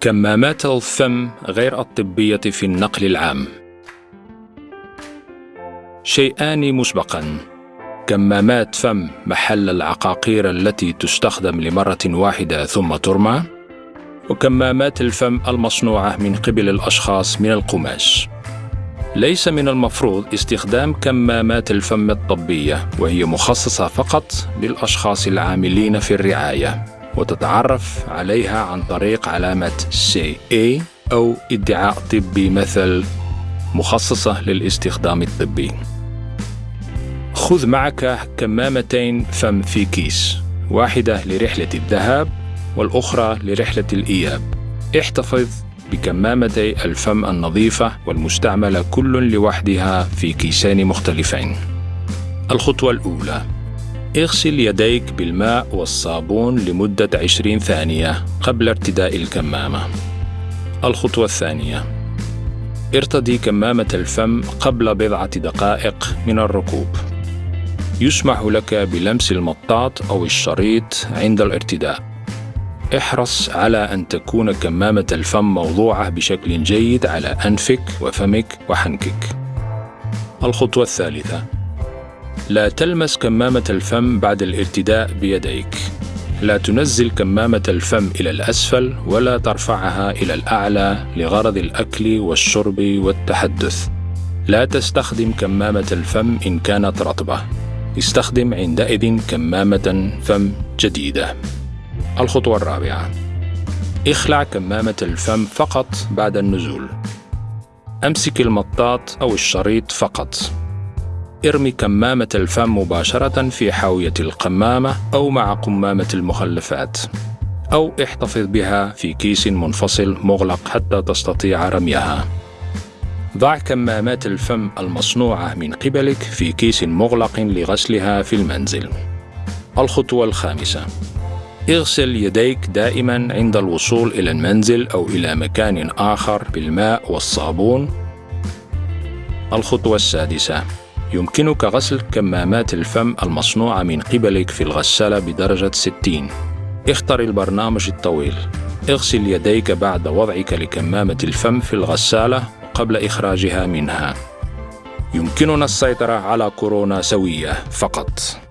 كمامات الفم غير الطبية في النقل العام. شيئان مسبقا. كمامات فم محل العقاقير التي تستخدم لمرة واحدة ثم ترمى. وكمامات الفم المصنوعة من قبل الأشخاص من القماش. ليس من المفروض استخدام كمامات الفم الطبية وهي مخصصة فقط للأشخاص العاملين في الرعاية. وتتعرف عليها عن طريق علامة CA أو ادعاء طبي مثل مخصصة للاستخدام الطبي. خذ معك كمامتين فم في كيس واحدة لرحلة الذهاب والأخرى لرحلة الإياب. احتفظ بكمامتي الفم النظيفة والمستعملة كل لوحدها في كيسين مختلفين. الخطوة الأولى. اغسل يديك بالماء والصابون لمدة 20 ثانية قبل ارتداء الكمامة. الخطوة الثانية. ارتدي كمامة الفم قبل بضعة دقائق من الركوب. يسمح لك بلمس المطاط أو الشريط عند الارتداء. احرص على أن تكون كمامة الفم موضوعة بشكل جيد على أنفك وفمك وحنكك. الخطوة الثالثة: لا تلمس كمامة الفم بعد الارتداء بيديك. لا تنزل كمامة الفم إلى الأسفل ولا ترفعها إلى الأعلى لغرض الأكل والشرب والتحدث. لا تستخدم كمامة الفم إن كانت رطبة. استخدم عندئذ كمامة فم جديدة. الخطوة الرابعة اخلع كمامة الفم فقط بعد النزول أمسك المطاط أو الشريط فقط ارمي كمامة الفم مباشرة في حاوية القمامة أو مع قمامة المخلفات أو احتفظ بها في كيس منفصل مغلق حتى تستطيع رميها. ضع كمامات الفم المصنوعة من قبلك في كيس مغلق لغسلها في المنزل. الخطوة الخامسة. اغسل يديك دائما عند الوصول إلى المنزل أو إلى مكان آخر بالماء والصابون. الخطوة السادسة. يمكنك غسل كمامات الفم المصنوعة من قبلك في الغسالة بدرجة 60. اختر البرنامج الطويل. اغسل يديك بعد وضعك لكمامة الفم في الغسالة قبل إخراجها منها. يمكننا السيطرة على كورونا سوية فقط.